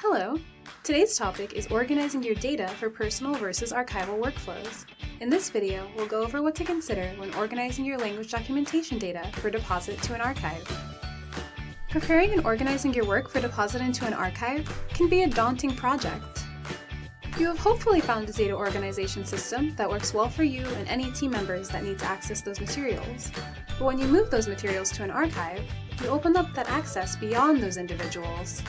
Hello! Today's topic is organizing your data for personal versus archival workflows. In this video, we'll go over what to consider when organizing your language documentation data for deposit to an archive. Preparing and organizing your work for deposit into an archive can be a daunting project. You have hopefully found a data organization system that works well for you and any team members that need to access those materials. But when you move those materials to an archive, you open up that access beyond those individuals.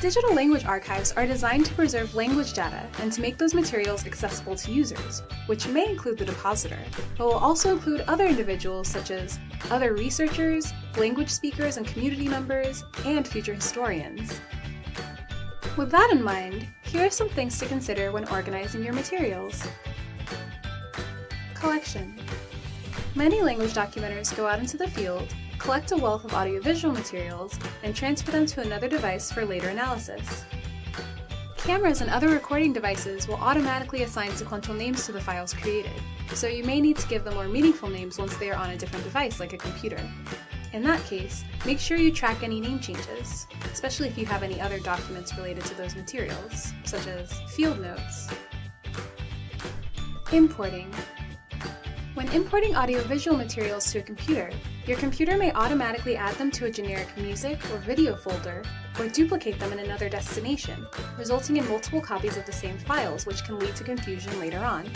Digital language archives are designed to preserve language data and to make those materials accessible to users, which may include the depositor, but will also include other individuals such as other researchers, language speakers and community members, and future historians. With that in mind, here are some things to consider when organizing your materials. Collection. Many language documenters go out into the field, collect a wealth of audiovisual materials, and transfer them to another device for later analysis. Cameras and other recording devices will automatically assign sequential names to the files created, so you may need to give them more meaningful names once they are on a different device like a computer. In that case, make sure you track any name changes, especially if you have any other documents related to those materials, such as field notes. Importing. When importing audiovisual materials to a computer, your computer may automatically add them to a generic music or video folder, or duplicate them in another destination, resulting in multiple copies of the same files which can lead to confusion later on.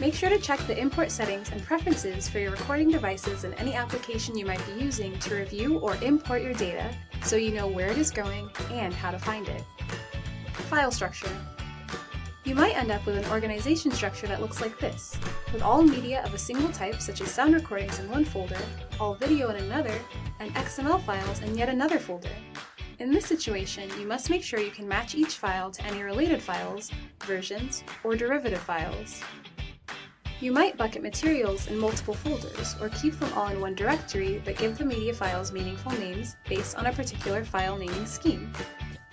Make sure to check the import settings and preferences for your recording devices and any application you might be using to review or import your data so you know where it is going and how to find it. File structure. You might end up with an organization structure that looks like this, with all media of a single type such as sound recordings in one folder, all video in another, and XML files in yet another folder. In this situation, you must make sure you can match each file to any related files, versions, or derivative files. You might bucket materials in multiple folders, or keep them all in one directory but give the media files meaningful names based on a particular file naming scheme.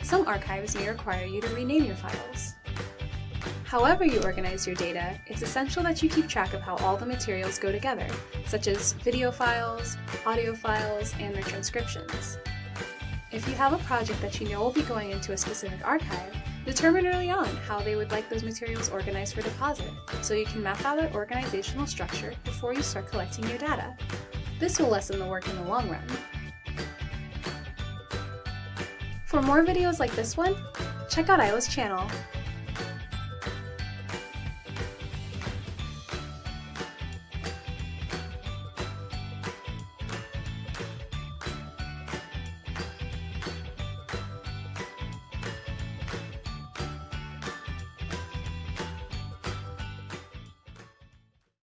Some archives may require you to rename your files. However you organize your data, it's essential that you keep track of how all the materials go together, such as video files, audio files, and their transcriptions. If you have a project that you know will be going into a specific archive, determine early on how they would like those materials organized for deposit, so you can map out that organizational structure before you start collecting your data. This will lessen the work in the long run. For more videos like this one, check out AILLA's channel